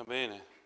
Va bene.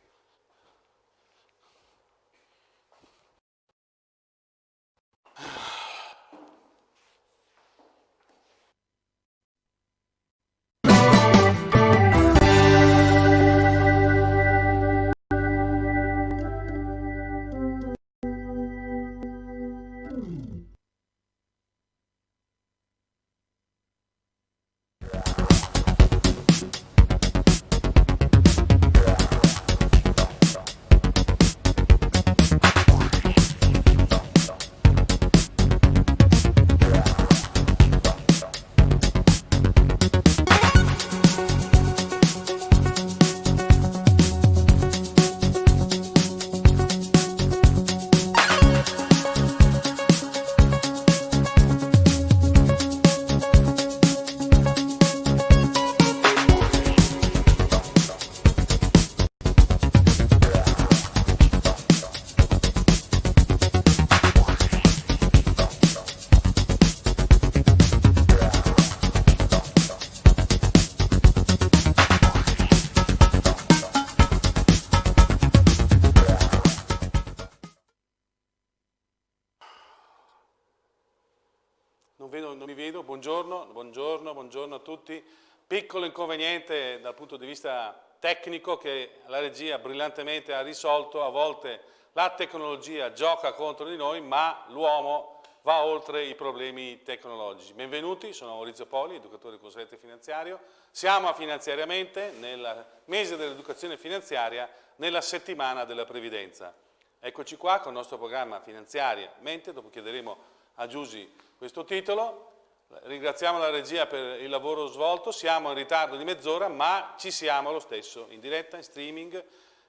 Piccolo inconveniente dal punto di vista tecnico che la regia brillantemente ha risolto, a volte la tecnologia gioca contro di noi, ma l'uomo va oltre i problemi tecnologici. Benvenuti, sono Maurizio Poli, educatore consulente finanziario. Siamo a Finanziariamente, nel mese dell'educazione finanziaria, nella settimana della previdenza. Eccoci qua con il nostro programma Finanziariamente, dopo chiederemo a Giusy questo titolo. Ringraziamo la regia per il lavoro svolto, siamo in ritardo di mezz'ora ma ci siamo lo stesso, in diretta, in streaming,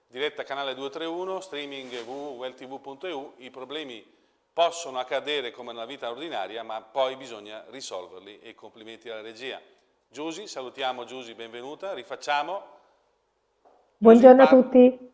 diretta canale 231, streaming www.weltv.eu, i problemi possono accadere come nella vita ordinaria ma poi bisogna risolverli e complimenti alla regia. Giusy, salutiamo Giusy, benvenuta, rifacciamo. Buongiorno a tutti.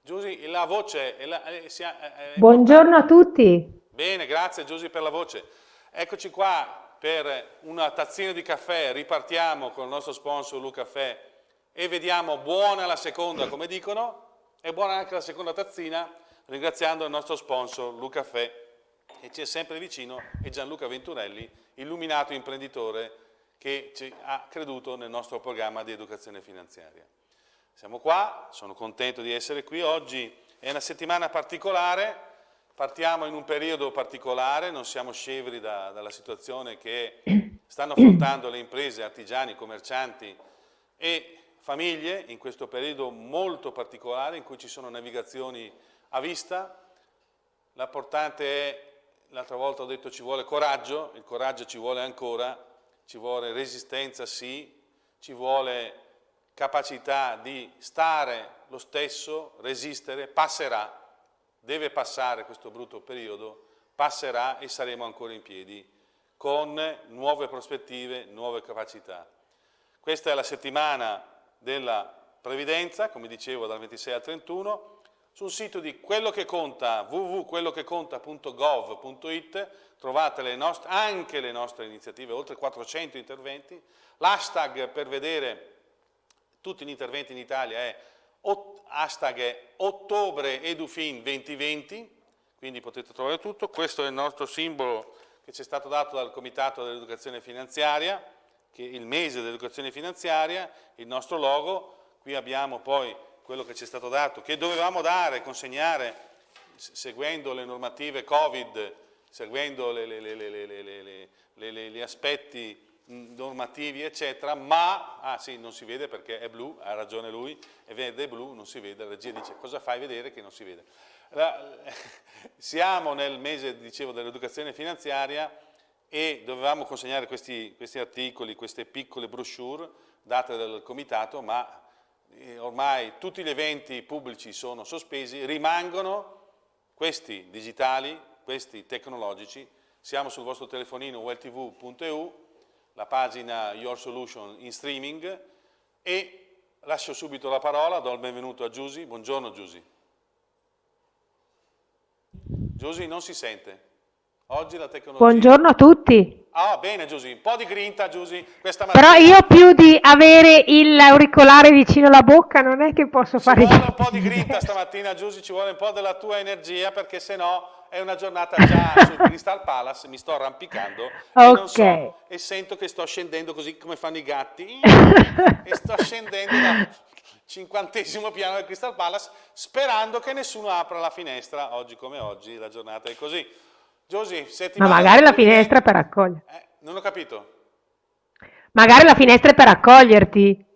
Giusy, la voce... È la, è, è Buongiorno a tutti. Bene, grazie Giusy per la voce. Eccoci qua per una tazzina di caffè, ripartiamo con il nostro sponsor Lucaffè e vediamo buona la seconda come dicono e buona anche la seconda tazzina ringraziando il nostro sponsor Lucaffè che ci è sempre vicino e Gianluca Venturelli, illuminato imprenditore che ci ha creduto nel nostro programma di educazione finanziaria. Siamo qua, sono contento di essere qui, oggi è una settimana particolare Partiamo in un periodo particolare, non siamo scevri da, dalla situazione che stanno affrontando le imprese, artigiani, commercianti e famiglie in questo periodo molto particolare in cui ci sono navigazioni a vista. L'importante è, l'altra volta ho detto ci vuole coraggio, il coraggio ci vuole ancora, ci vuole resistenza sì, ci vuole capacità di stare lo stesso, resistere, passerà deve passare questo brutto periodo, passerà e saremo ancora in piedi con nuove prospettive, nuove capacità. Questa è la settimana della previdenza, come dicevo dal 26 al 31, sul sito di quello che conta www.quellocheconta.gov.it trovate le nostre, anche le nostre iniziative, oltre 400 interventi, l'hashtag per vedere tutti gli interventi in Italia è hashtag ottobre edufin 2020, quindi potete trovare tutto, questo è il nostro simbolo che ci è stato dato dal Comitato dell'Educazione Finanziaria, che è il mese dell'educazione finanziaria, il nostro logo, qui abbiamo poi quello che ci è stato dato, che dovevamo dare, consegnare, seguendo le normative Covid, seguendo gli aspetti normativi eccetera, ma, ah sì, non si vede perché è blu, ha ragione lui, e vede blu, non si vede, la regia dice cosa fai vedere che non si vede. La, siamo nel mese, dicevo, dell'educazione finanziaria e dovevamo consegnare questi, questi, articoli, queste piccole brochure date dal comitato, ma eh, ormai tutti gli eventi pubblici sono sospesi, rimangono questi digitali, questi tecnologici, siamo sul vostro telefonino welltv.eu la pagina Your Solution in streaming e lascio subito la parola, do il benvenuto a Giusy. Buongiorno Giusy. Giusy non si sente. Oggi la tecnologia... Buongiorno a tutti. Ah, bene Giusy, un po' di grinta Giusy questa mattina. Però io più di avere l'auricolare vicino alla bocca non è che posso ci fare... Ci vuole un po' di grinta stamattina Giusy, ci vuole un po' della tua energia perché se no è una giornata già sul Crystal Palace, mi sto arrampicando okay. e, so, e, sento che sto scendendo così come fanno i gatti e sto scendendo dal cinquantesimo piano del Crystal Palace sperando che nessuno apra la finestra, oggi come oggi la giornata è così. Giusy, Ma magari la finestra per accoglierti. Eh, non ho capito. Magari la finestra è per accoglierti.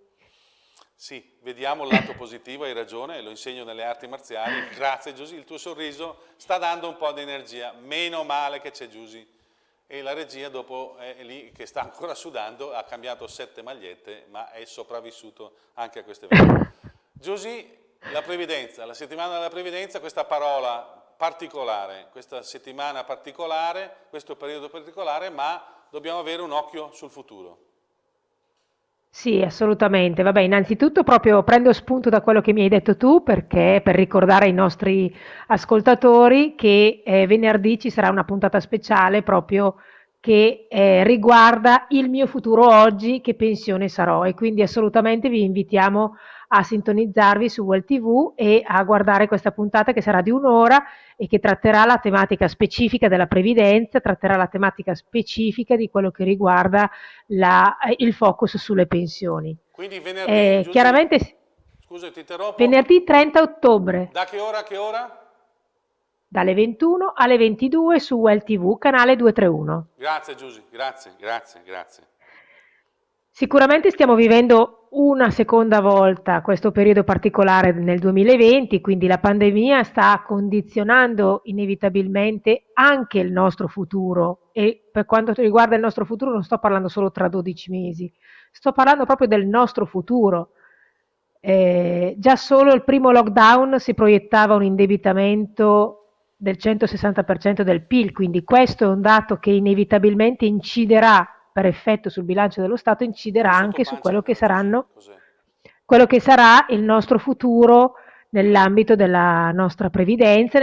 Sì, vediamo il lato positivo, hai ragione, lo insegno nelle arti marziali. Grazie Giusy, il tuo sorriso sta dando un po' di energia. Meno male che c'è Giusy. E la regia dopo è lì che sta ancora sudando, ha cambiato sette magliette, ma è sopravvissuto anche a queste eventi. Giusy, la previdenza, la settimana della previdenza, questa parola particolare, questa settimana particolare, questo periodo particolare, ma dobbiamo avere un occhio sul futuro. Sì, assolutamente. Vabbè, innanzitutto proprio prendo spunto da quello che mi hai detto tu, perché per ricordare ai nostri ascoltatori che eh, venerdì ci sarà una puntata speciale proprio che eh, riguarda il mio futuro oggi, che pensione sarò e quindi assolutamente vi invitiamo a sintonizzarvi su Well TV e a guardare questa puntata che sarà di un'ora e che tratterà la tematica specifica della previdenza, tratterà la tematica specifica di quello che riguarda la, il focus sulle pensioni. Quindi venerdì, eh, chiaramente, scusa ti interrompo. Venerdì 30 ottobre. Da che ora a che ora? Dalle 21 alle 22 su Well TV, canale 231. Grazie Giusy, grazie, grazie, grazie. Sicuramente stiamo vivendo una seconda volta questo periodo particolare nel 2020, quindi la pandemia sta condizionando inevitabilmente anche il nostro futuro e per quanto riguarda il nostro futuro non sto parlando solo tra 12 mesi, sto parlando proprio del nostro futuro. Eh, già solo il primo lockdown si proiettava un indebitamento del 160% del PIL, quindi questo è un dato che inevitabilmente inciderà per effetto sul bilancio dello Stato inciderà anche su quello che, saranno, quello che sarà il nostro futuro nell'ambito della nostra previdenza,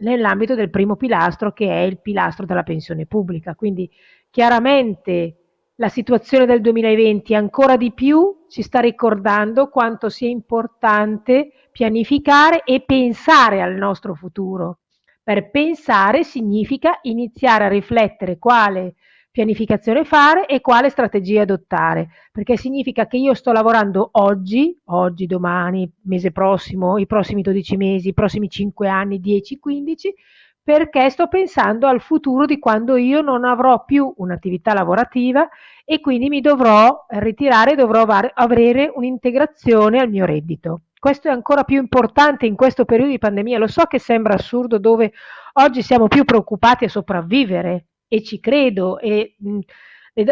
nell'ambito del primo pilastro che è il pilastro della pensione pubblica. Quindi chiaramente la situazione del 2020 ancora di più ci sta ricordando quanto sia importante pianificare e pensare al nostro futuro. Per pensare significa iniziare a riflettere quale pianificazione fare e quale strategia adottare, perché significa che io sto lavorando oggi, oggi, domani, mese prossimo, i prossimi 12 mesi, i prossimi 5 anni, 10, 15, perché sto pensando al futuro di quando io non avrò più un'attività lavorativa e quindi mi dovrò ritirare dovrò avere un'integrazione al mio reddito. Questo è ancora più importante in questo periodo di pandemia. Lo so che sembra assurdo dove oggi siamo più preoccupati a sopravvivere e ci credo. E mh,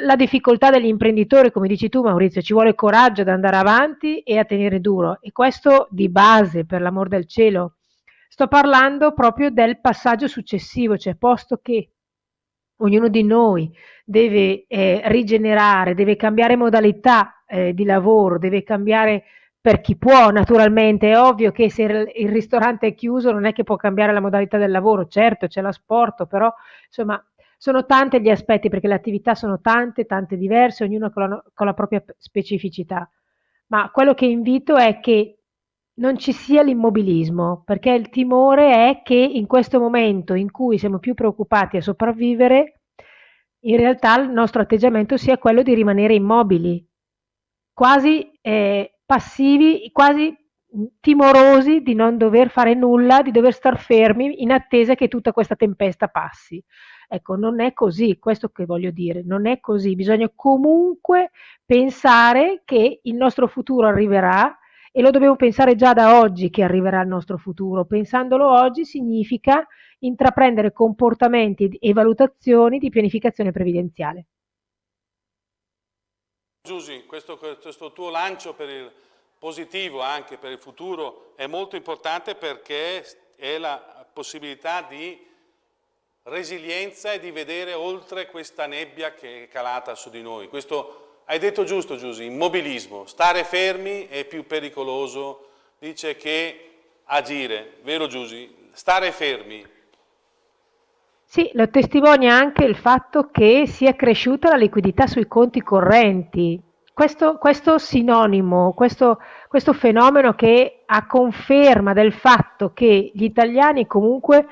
la difficoltà degli imprenditori, come dici tu Maurizio, ci vuole coraggio ad andare avanti e a tenere duro. E questo di base, per l'amor del cielo. Sto parlando proprio del passaggio successivo, cioè posto che ognuno di noi deve eh, rigenerare, deve cambiare modalità eh, di lavoro, deve cambiare per chi può naturalmente, è ovvio che se il ristorante è chiuso non è che può cambiare la modalità del lavoro, certo c'è l'asporto, però insomma sono tanti gli aspetti perché le attività sono tante, tante diverse, ognuna con la, con la propria specificità. Ma quello che invito è che non ci sia l'immobilismo, perché il timore è che in questo momento in cui siamo più preoccupati a sopravvivere, in realtà il nostro atteggiamento sia quello di rimanere immobili, quasi eh, passivi, quasi timorosi di non dover fare nulla, di dover star fermi in attesa che tutta questa tempesta passi. Ecco, non è così, questo che voglio dire, non è così, bisogna comunque pensare che il nostro futuro arriverà e lo dobbiamo pensare già da oggi che arriverà il nostro futuro. Pensandolo oggi significa intraprendere comportamenti e valutazioni di pianificazione previdenziale. Giusy, questo, questo tuo lancio per il positivo anche per il futuro è molto importante perché è la possibilità di resilienza e di vedere oltre questa nebbia che è calata su di noi. Questo hai detto giusto Giusy, immobilismo, stare fermi è più pericoloso, dice che agire, vero Giusy? Stare fermi. Sì, lo testimonia anche il fatto che sia cresciuta la liquidità sui conti correnti. Questo, questo sinonimo, questo, questo fenomeno che a conferma del fatto che gli italiani comunque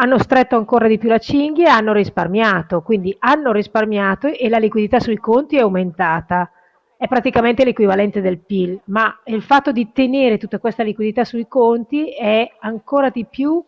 hanno stretto ancora di più la cinghia e hanno risparmiato, quindi hanno risparmiato e la liquidità sui conti è aumentata. È praticamente l'equivalente del PIL, ma il fatto di tenere tutta questa liquidità sui conti è ancora di più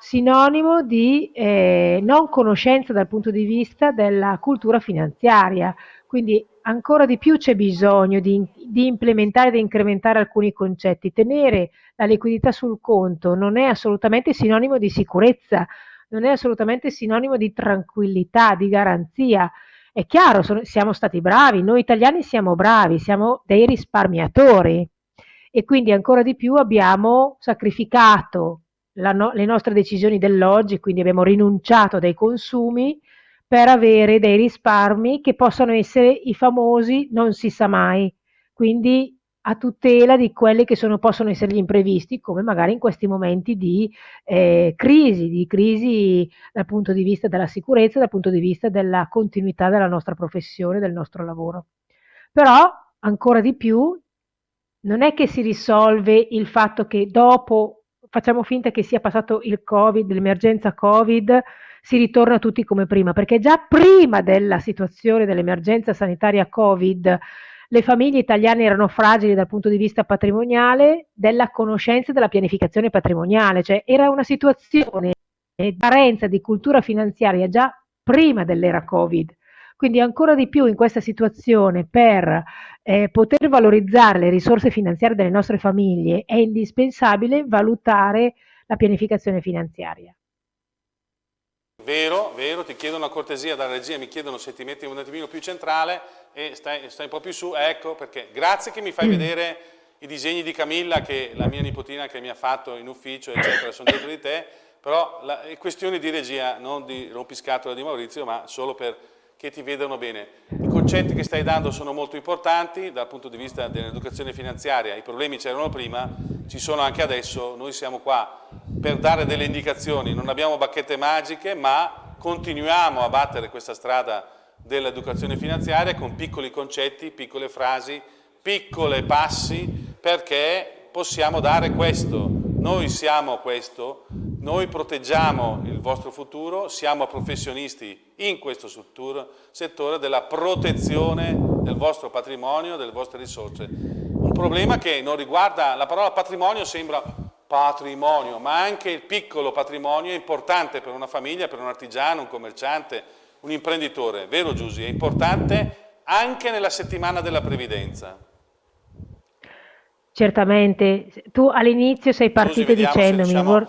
sinonimo di eh, non conoscenza dal punto di vista della cultura finanziaria, quindi ancora di più c'è bisogno di, di implementare e incrementare alcuni concetti. Tenere la liquidità sul conto non è assolutamente sinonimo di sicurezza, non è assolutamente sinonimo di tranquillità, di garanzia. È chiaro, sono, siamo stati bravi, noi italiani siamo bravi, siamo dei risparmiatori e quindi ancora di più abbiamo sacrificato no, le nostre decisioni dell'oggi, quindi abbiamo rinunciato a dei consumi per avere dei risparmi che possono essere i famosi non si sa mai, quindi a tutela di quelli che sono, possono essere gli imprevisti, come magari in questi momenti di eh, crisi, di crisi dal punto di vista della sicurezza, dal punto di vista della continuità della nostra professione, del nostro lavoro. Però, ancora di più, non è che si risolve il fatto che dopo facciamo finta che sia passato il Covid, l'emergenza Covid, si ritorna tutti come prima, perché già prima della situazione dell'emergenza sanitaria Covid le famiglie italiane erano fragili dal punto di vista patrimoniale, della conoscenza della pianificazione patrimoniale, cioè era una situazione di carenza di cultura finanziaria già prima dell'era Covid. Quindi ancora di più in questa situazione per eh, poter valorizzare le risorse finanziarie delle nostre famiglie è indispensabile valutare la pianificazione finanziaria. Vero, vero, ti chiedo una cortesia dalla regia, mi chiedono se ti metti un attimino più centrale e stai, stai un po' più su, ecco perché grazie che mi fai mm. vedere i disegni di Camilla che la mia nipotina che mi ha fatto in ufficio eccetera sono dietro di te, però la, è questione di regia, non di rompiscatola di Maurizio, ma solo per che ti vedano bene. I concetti che stai dando sono molto importanti dal punto di vista dell'educazione finanziaria, i problemi c'erano prima, ci sono anche adesso, noi siamo qua per dare delle indicazioni, non abbiamo bacchette magiche ma continuiamo a battere questa strada dell'educazione finanziaria con piccoli concetti, piccole frasi, piccole passi perché possiamo dare questo, noi siamo questo, noi proteggiamo il vostro futuro, siamo professionisti in questo settore della protezione del vostro patrimonio, delle vostre risorse. Un problema che non riguarda, la parola patrimonio sembra patrimonio, ma anche il piccolo patrimonio è importante per una famiglia, per un artigiano, un commerciante, un imprenditore, vero Giusy? È importante anche nella settimana della previdenza. Certamente, tu all'inizio sei partito dicendomi vor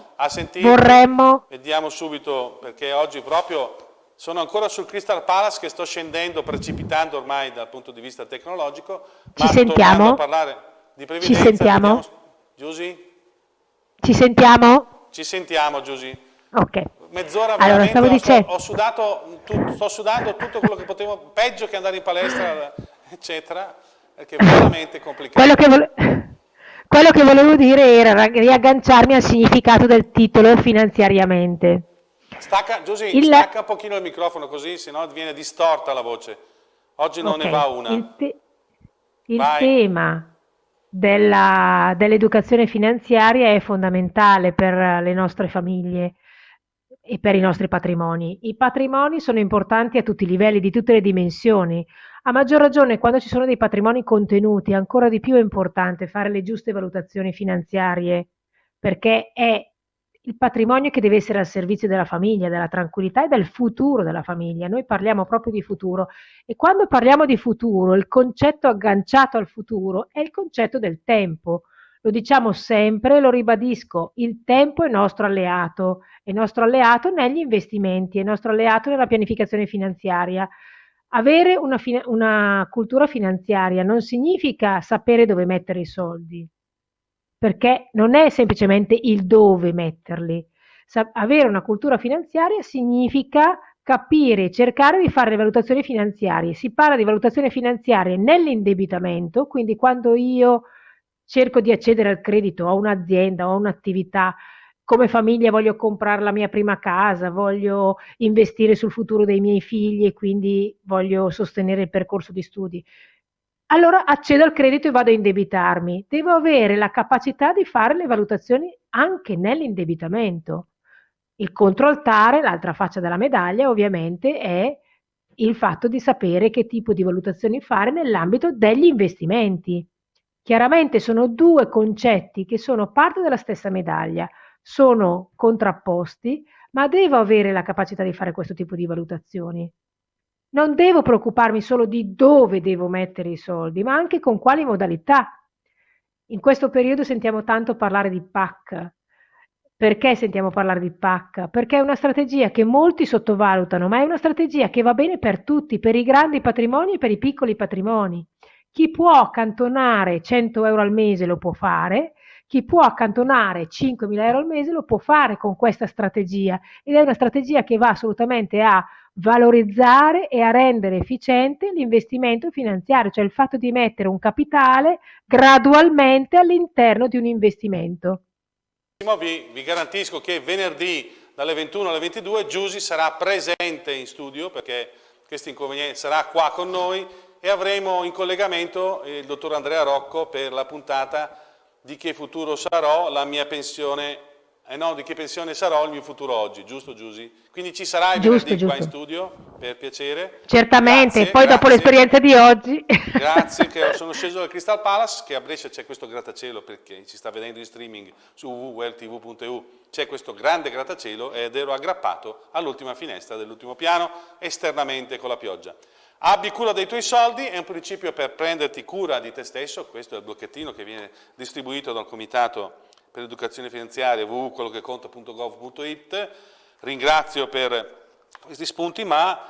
vorremmo... Vediamo subito, perché oggi proprio sono ancora sul Crystal Palace che sto scendendo, precipitando ormai dal punto di vista tecnologico. Ci sentiamo? a parlare di previdenza, Ci sentiamo? Giusy? Ci sentiamo? Ci sentiamo Giusy. Ok. Mezz'ora allora, veramente, dicendo... ho, sudato, tu, sto sudando tutto quello che potevo, peggio che andare in palestra, eccetera, perché è veramente complicato. Quello che volevo... Quello che volevo dire era riagganciarmi al significato del titolo finanziariamente. Stacca, Giusy, il... stacca un pochino il microfono così, sennò viene distorta la voce. Oggi non okay. ne va una. Il, te il tema dell'educazione dell finanziaria è fondamentale per le nostre famiglie e per i nostri patrimoni. I patrimoni sono importanti a tutti i livelli, di tutte le dimensioni. A maggior ragione quando ci sono dei patrimoni contenuti, ancora di più è importante fare le giuste valutazioni finanziarie, perché è il patrimonio che deve essere al servizio della famiglia, della tranquillità e del futuro della famiglia. Noi parliamo proprio di futuro e quando parliamo di futuro, il concetto agganciato al futuro è il concetto del tempo. Lo diciamo sempre, lo ribadisco, il tempo è nostro alleato, è nostro alleato negli investimenti, è nostro alleato nella pianificazione finanziaria. Avere una, una cultura finanziaria non significa sapere dove mettere i soldi, perché non è semplicemente il dove metterli. Sa avere una cultura finanziaria significa capire, cercare di fare le valutazioni finanziarie. Si parla di valutazione finanziaria nell'indebitamento, quindi quando io cerco di accedere al credito a un'azienda o a un'attività come famiglia voglio comprare la mia prima casa, voglio investire sul futuro dei miei figli e quindi voglio sostenere il percorso di studi. Allora accedo al credito e vado a indebitarmi. Devo avere la capacità di fare le valutazioni anche nell'indebitamento. Il controaltare, l'altra faccia della medaglia, ovviamente, è il fatto di sapere che tipo di valutazioni fare nell'ambito degli investimenti. Chiaramente sono due concetti che sono parte della stessa medaglia sono contrapposti, ma devo avere la capacità di fare questo tipo di valutazioni. Non devo preoccuparmi solo di dove devo mettere i soldi, ma anche con quali modalità. In questo periodo sentiamo tanto parlare di PAC. Perché sentiamo parlare di PAC? Perché è una strategia che molti sottovalutano, ma è una strategia che va bene per tutti, per i grandi patrimoni e per i piccoli patrimoni. Chi può accantonare 100 euro al mese lo può fare, chi può accantonare 5.000 euro al mese lo può fare con questa strategia ed è una strategia che va assolutamente a valorizzare e a rendere efficiente l'investimento finanziario, cioè il fatto di mettere un capitale gradualmente all'interno di un investimento. Vi, vi garantisco che venerdì dalle 21 alle 22 Giusy sarà presente in studio perché questo inconveniente sarà qua con noi e avremo in collegamento il dottor Andrea Rocco per la puntata di che futuro sarò la mia pensione, eh no, di che pensione sarò il mio futuro oggi, giusto Giusy? Quindi ci sarai giusto, giusto. qua in studio, per piacere. Certamente, grazie, poi grazie. dopo l'esperienza di oggi. Grazie, che sono sceso dal Crystal Palace, che a Brescia c'è questo grattacielo, perché ci sta vedendo in streaming su www.welltv.eu, c'è questo grande grattacielo ed ero aggrappato all'ultima finestra dell'ultimo piano, esternamente con la pioggia. Abbi cura dei tuoi soldi è un principio per prenderti cura di te stesso, questo è il blocchettino che viene distribuito dal Comitato per l'Educazione Finanziaria www.quellocheconta.gov.it, ringrazio per questi spunti, ma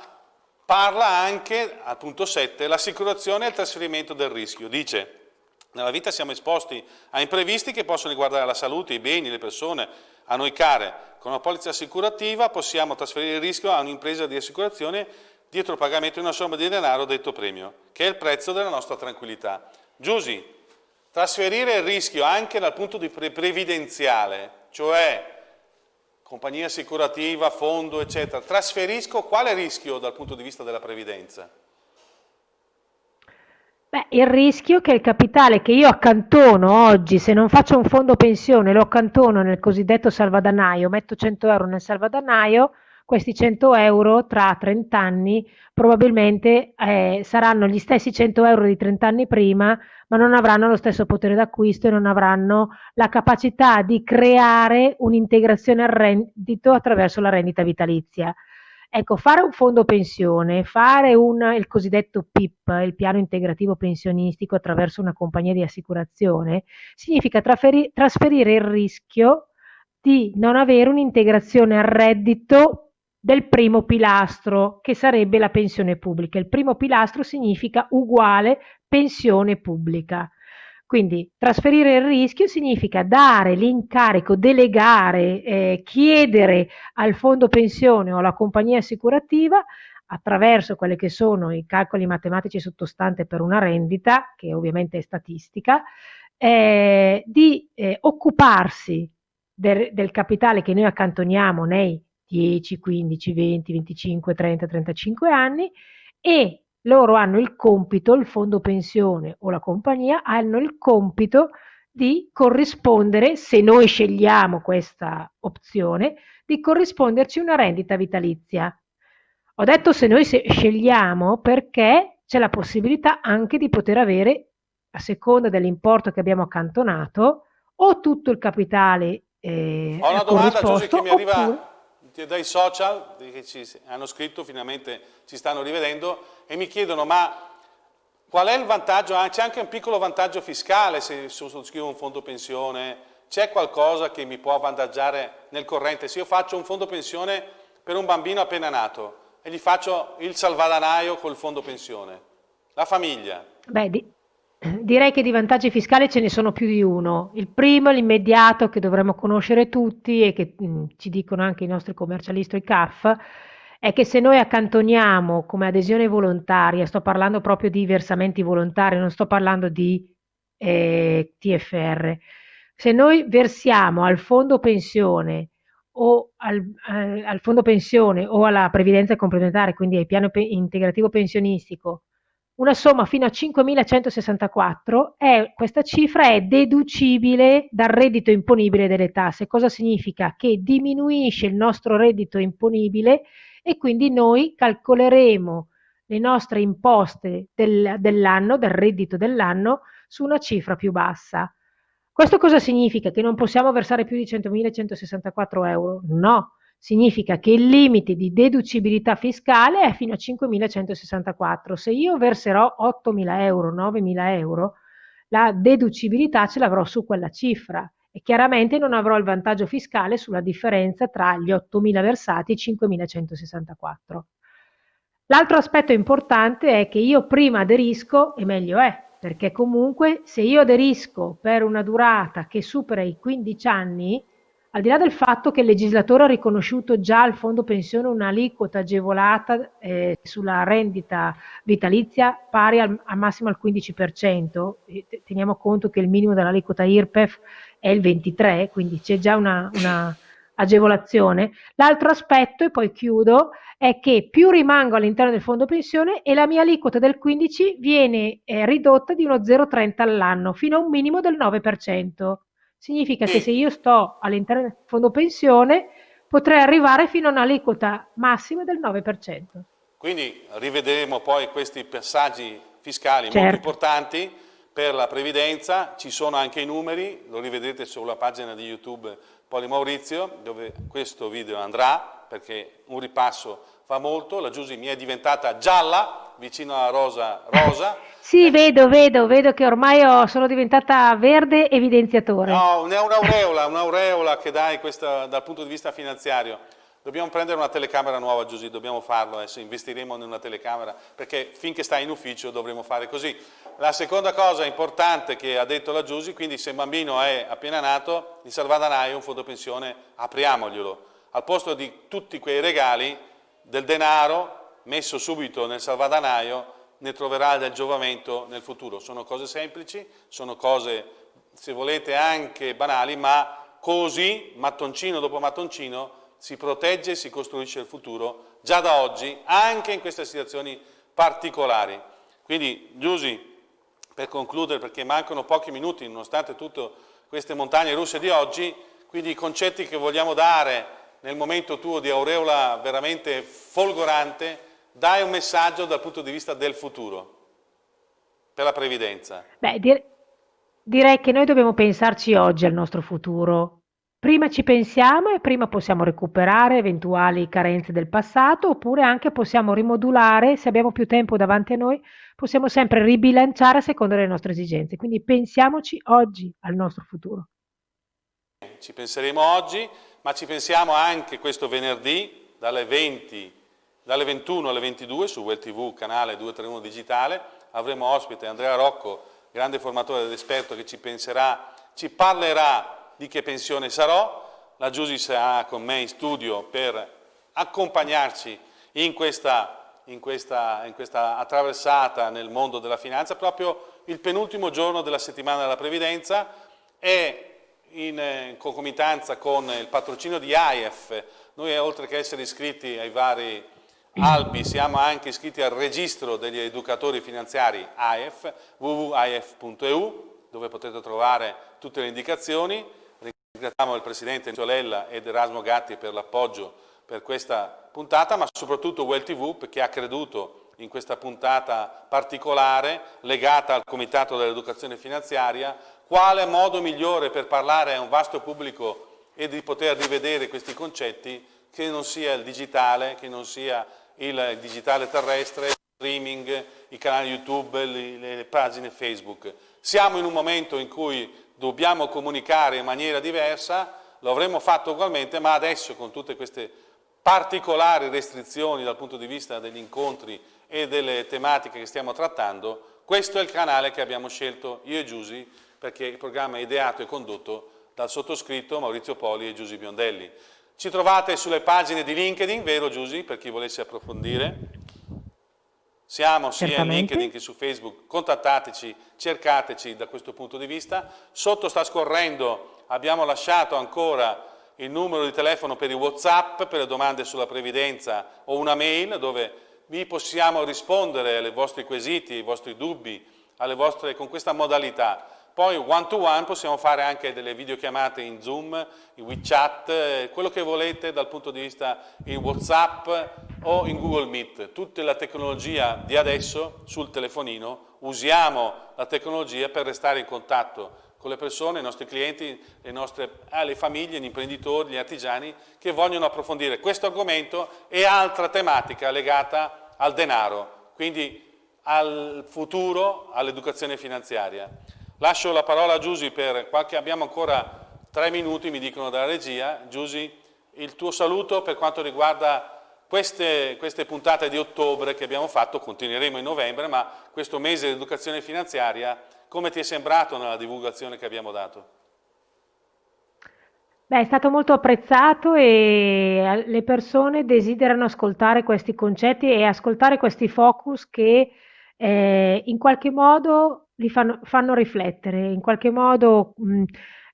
parla anche, al punto 7, l'assicurazione e il trasferimento del rischio. Dice, nella vita siamo esposti a imprevisti che possono riguardare la salute, i beni, le persone, a noi care. Con una polizza assicurativa possiamo trasferire il rischio a un'impresa di assicurazione dietro il pagamento di una somma di denaro detto premio, che è il prezzo della nostra tranquillità. Giusy, trasferire il rischio anche dal punto di pre previdenziale, cioè compagnia assicurativa, fondo, eccetera, trasferisco quale rischio dal punto di vista della previdenza? Beh, il rischio che il capitale che io accantono oggi, se non faccio un fondo pensione, lo accantono nel cosiddetto salvadanaio, metto 100 euro nel salvadanaio, questi 100 euro tra 30 anni probabilmente eh, saranno gli stessi 100 euro di 30 anni prima, ma non avranno lo stesso potere d'acquisto e non avranno la capacità di creare un'integrazione al reddito attraverso la rendita vitalizia. Ecco, fare un fondo pensione, fare un, il cosiddetto PIP, il piano integrativo pensionistico attraverso una compagnia di assicurazione, significa trasferire il rischio di non avere un'integrazione al reddito del primo pilastro, che sarebbe la pensione pubblica. Il primo pilastro significa uguale pensione pubblica. Quindi trasferire il rischio significa dare l'incarico, delegare, eh, chiedere al fondo pensione o alla compagnia assicurativa attraverso quelli che sono i calcoli matematici sottostanti per una rendita, che ovviamente è statistica, eh, di eh, occuparsi del, del capitale che noi accantoniamo nei 10, 15, 20, 25, 30, 35 anni e loro hanno il compito, il fondo pensione o la compagnia hanno il compito di corrispondere, se noi scegliamo questa opzione, di corrisponderci una rendita vitalizia. Ho detto se noi scegliamo perché c'è la possibilità anche di poter avere, a seconda dell'importo che abbiamo accantonato, o tutto il capitale eh, Ho una domanda Giuseppe che mi arriva oppure dai social che ci hanno scritto, finalmente ci stanno rivedendo e mi chiedono ma qual è il vantaggio, ah, c'è anche un piccolo vantaggio fiscale se sottoscrivo un fondo pensione, c'è qualcosa che mi può avvantaggiare nel corrente, se io faccio un fondo pensione per un bambino appena nato e gli faccio il salvadanaio col fondo pensione, la famiglia. Beh, Direi che di vantaggi fiscali ce ne sono più di uno. Il primo, l'immediato, che dovremmo conoscere tutti e che mh, mm, ci dicono anche i nostri commercialisti i CAF, è che se noi accantoniamo come adesione volontaria, sto parlando proprio di versamenti volontari, non sto parlando di eh, TFR, se noi versiamo al fondo pensione o al, eh, al fondo pensione o alla previdenza complementare, quindi al piano pe- integrativo pensionistico, una somma fino a 5.164, è, questa cifra è deducibile dal reddito imponibile delle tasse. Cosa significa? Che diminuisce il nostro reddito imponibile e quindi noi calcoleremo le nostre imposte del, dell'anno, del reddito dell'anno, su una cifra più bassa. Questo cosa significa? Che non possiamo versare più di 100.164 euro? No, significa che il limite di deducibilità fiscale è fino a 5.164. Se io verserò 8.000 euro, 9.000 euro, la deducibilità ce l'avrò su quella cifra e chiaramente non avrò il vantaggio fiscale sulla differenza tra gli 8.000 versati e i 5.164. L'altro aspetto importante è che io prima aderisco e meglio è, perché comunque se io aderisco per una durata che supera i 15 anni, al di là del fatto che il legislatore ha riconosciuto già al fondo pensione un'aliquota agevolata eh, sulla rendita vitalizia pari al, al massimo al 15%, teniamo conto che il minimo dell'aliquota IRPEF è il 23%, quindi c'è già una, una agevolazione. L'altro aspetto, e poi chiudo, è che più rimango all'interno del fondo pensione e la mia aliquota del 15 viene eh, ridotta di uno 0,30 all'anno fino a un minimo del 9%. Significa che se io sto all'interno del fondo pensione potrei arrivare fino a un'aliquota massima del 9%. Quindi rivedremo poi questi passaggi fiscali certo. molto importanti per la previdenza, ci sono anche i numeri, lo rivedrete sulla pagina di YouTube Poli Maurizio, dove questo video andrà, perché un ripasso fa molto, la Giusy mi è diventata gialla, vicino alla rosa rosa. sì, eh. vedo, vedo, vedo che ormai ho, sono diventata verde evidenziatore. No, è un'aureola, un'aureola che dai questa, dal punto di vista finanziario. Dobbiamo prendere una telecamera nuova, Giusy, dobbiamo farlo adesso, investiremo in una telecamera, perché finché stai in ufficio dovremo fare così. La seconda cosa importante che ha detto la Giusy, quindi se un bambino è appena nato, il salvadanaio, un fondo pensione, apriamoglielo. Al posto di tutti quei regali, del denaro messo subito nel salvadanaio, ne troverà del giovamento nel futuro. Sono cose semplici, sono cose, se volete, anche banali, ma così, mattoncino dopo mattoncino, si protegge e si costruisce il futuro già da oggi, anche in queste situazioni particolari. Quindi, Giusy, per concludere, perché mancano pochi minuti, nonostante tutte queste montagne russe di oggi, quindi i concetti che vogliamo dare nel momento tuo di aureola veramente folgorante, dai un messaggio dal punto di vista del futuro, per la previdenza. Beh, direi che noi dobbiamo pensarci oggi al nostro futuro, Prima ci pensiamo e prima possiamo recuperare eventuali carenze del passato oppure anche possiamo rimodulare, se abbiamo più tempo davanti a noi, possiamo sempre ribilanciare a seconda delle nostre esigenze. Quindi pensiamoci oggi al nostro futuro. Ci penseremo oggi, ma ci pensiamo anche questo venerdì dalle, 20, dalle 21 alle 22 su Well TV, canale 231 Digitale. Avremo ospite Andrea Rocco, grande formatore ed esperto che ci penserà, ci parlerà di che pensione sarò, la Giusy sarà con me in studio per accompagnarci in questa, in, questa, in questa, attraversata nel mondo della finanza, proprio il penultimo giorno della settimana della previdenza e in eh, concomitanza con il patrocinio di AIF, noi oltre che essere iscritti ai vari albi siamo anche iscritti al registro degli educatori finanziari AIF, www.aif.eu, dove potete trovare tutte le indicazioni. Ringraziamo il Presidente Ciolella ed Erasmo Gatti per l'appoggio per questa puntata, ma soprattutto Well TV perché ha creduto in questa puntata particolare legata al Comitato dell'Educazione Finanziaria, quale modo migliore per parlare a un vasto pubblico e di poter rivedere questi concetti che non sia il digitale, che non sia il digitale terrestre, streaming, i canali YouTube, le, le pagine Facebook. Siamo in un momento in cui dobbiamo comunicare in maniera diversa, lo avremmo fatto ugualmente, ma adesso con tutte queste particolari restrizioni dal punto di vista degli incontri e delle tematiche che stiamo trattando, questo è il canale che abbiamo scelto io e Giusy, perché il programma è ideato e condotto dal sottoscritto Maurizio Poli e Giusy Biondelli. Ci trovate sulle pagine di LinkedIn, vero Giusy, per chi volesse approfondire? Siamo sia Certamente. in LinkedIn che su Facebook, contattateci, cercateci da questo punto di vista. Sotto sta scorrendo, abbiamo lasciato ancora il numero di telefono per i Whatsapp, per le domande sulla previdenza o una mail dove vi possiamo rispondere ai vostri quesiti, ai vostri dubbi, vostre, con questa modalità. Poi one to one possiamo fare anche delle videochiamate in Zoom, in WeChat, eh, quello che volete dal punto di vista in Whatsapp o in Google Meet. Tutta la tecnologia di adesso sul telefonino, usiamo la tecnologia per restare in contatto con le persone, i nostri clienti, le, nostre, eh, le famiglie, gli imprenditori, gli artigiani che vogliono approfondire questo argomento e altra tematica legata al denaro, quindi al futuro, all'educazione finanziaria. Lascio la parola a Giusy per qualche, abbiamo ancora tre minuti, mi dicono dalla regia. Giusy, il tuo saluto per quanto riguarda queste, queste, puntate di ottobre che abbiamo fatto, continueremo in novembre, ma questo mese di educazione finanziaria, come ti è sembrato nella divulgazione che abbiamo dato? Beh, è stato molto apprezzato e le persone desiderano ascoltare questi concetti e ascoltare questi focus che eh, in qualche modo li fanno, fanno riflettere, in qualche modo mh,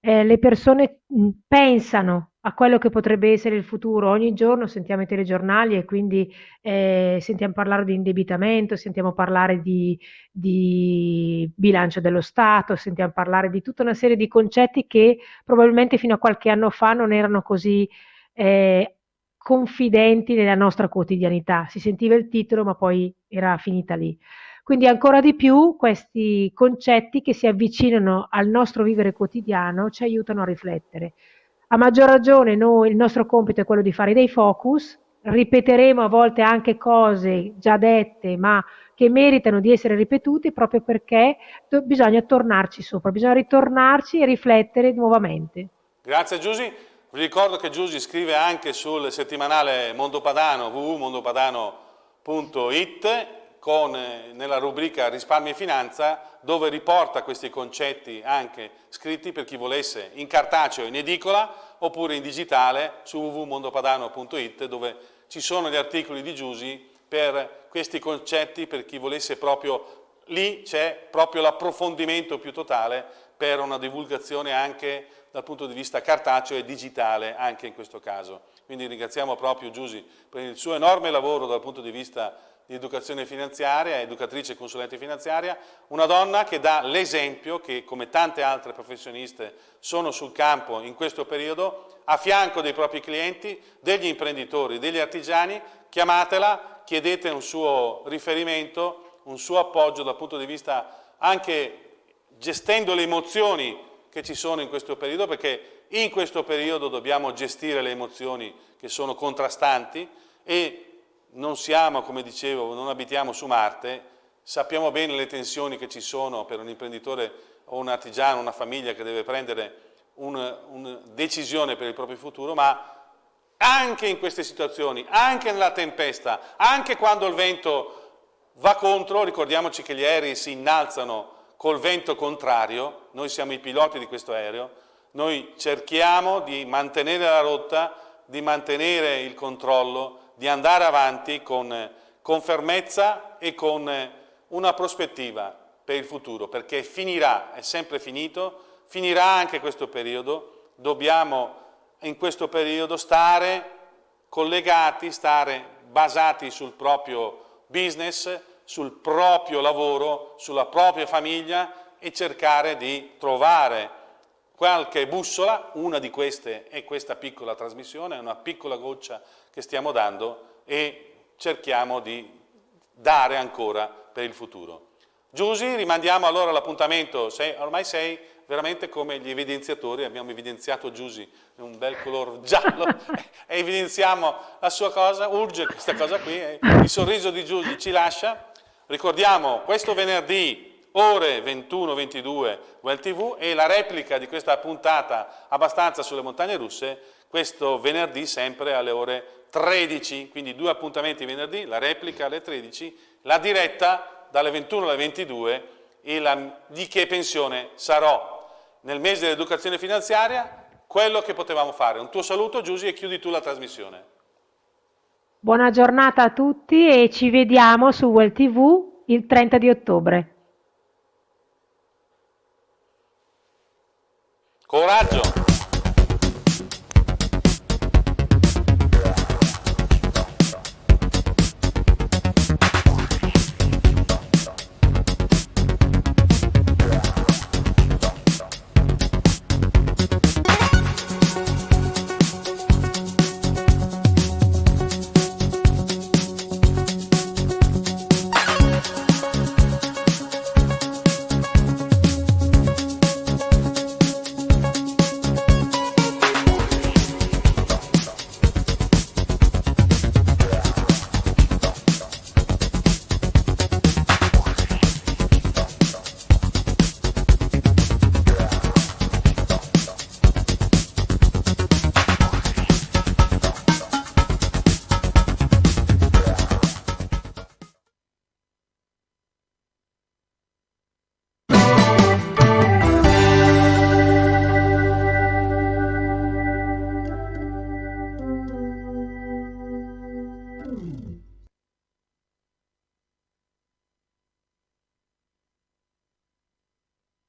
eh, le persone mh, pensano a quello che potrebbe essere il futuro. Ogni giorno sentiamo i telegiornali e quindi eh, sentiamo parlare di indebitamento, sentiamo parlare di, di, bilancio dello Stato, sentiamo parlare di tutta una serie di concetti che probabilmente fino a qualche anno fa non erano così eh, confidenti nella nostra quotidianità. Si sentiva il titolo ma poi era finita lì. Quindi ancora di più questi concetti che si avvicinano al nostro vivere quotidiano ci aiutano a riflettere. A maggior ragione noi, il nostro compito è quello di fare dei focus, ripeteremo a volte anche cose già dette ma che meritano di essere ripetute proprio perché bisogna tornarci sopra, bisogna ritornarci e riflettere nuovamente. Grazie Giusy. Vi ricordo che Giusy scrive anche sul settimanale Mondo Padano www.mondopadano.it con, eh, nella rubrica risparmio e finanza dove riporta questi concetti anche scritti per chi volesse in cartaceo in edicola oppure in digitale su www.mondopadano.it dove ci sono gli articoli di Giusi per questi concetti per chi volesse proprio lì c'è proprio l'approfondimento più totale per una divulgazione anche dal punto di vista cartaceo e digitale anche in questo caso. Quindi ringraziamo proprio Giusi per il suo enorme lavoro dal punto di vista di educazione finanziaria, educatrice e consulente finanziaria, una donna che dà l'esempio che come tante altre professioniste sono sul campo in questo periodo, a fianco dei propri clienti, degli imprenditori, degli artigiani, chiamatela, chiedete un suo riferimento, un suo appoggio dal punto di vista anche gestendo le emozioni che ci sono in questo periodo, perché in questo periodo dobbiamo gestire le emozioni che sono contrastanti e non siamo, come dicevo, non abitiamo su Marte, sappiamo bene le tensioni che ci sono per un imprenditore o un artigiano, una famiglia che deve prendere una un decisione per il proprio futuro, ma anche in queste situazioni, anche nella tempesta, anche quando il vento va contro, ricordiamoci che gli aerei si innalzano col vento contrario, noi siamo i piloti di questo aereo, noi cerchiamo di mantenere la rotta, di mantenere il controllo, di andare avanti con, con fermezza e con una prospettiva per il futuro, perché finirà, è sempre finito, finirà anche questo periodo, dobbiamo in questo periodo stare collegati, stare basati sul proprio business, sul proprio lavoro, sulla propria famiglia e cercare di trovare qualche bussola, una di queste è questa piccola trasmissione, una piccola goccia che stiamo dando e cerchiamo di dare ancora per il futuro. Giusy, rimandiamo allora l'appuntamento, ormai sei veramente come gli evidenziatori, abbiamo evidenziato Giusy, un bel colore giallo, e evidenziamo la sua cosa, urge questa cosa qui, eh. il sorriso di Giusy ci lascia. Ricordiamo, questo venerdì, ore 21-22, Well TV, e la replica di questa puntata abbastanza sulle montagne russe, questo venerdì sempre alle ore 13, quindi due appuntamenti venerdì, la replica alle 13, la diretta dalle 21 alle 22 e la, di che pensione sarò nel mese dell'educazione finanziaria, quello che potevamo fare. Un tuo saluto Giusy e chiudi tu la trasmissione. Buona giornata a tutti e ci vediamo su Well TV il 30 di ottobre. Coraggio!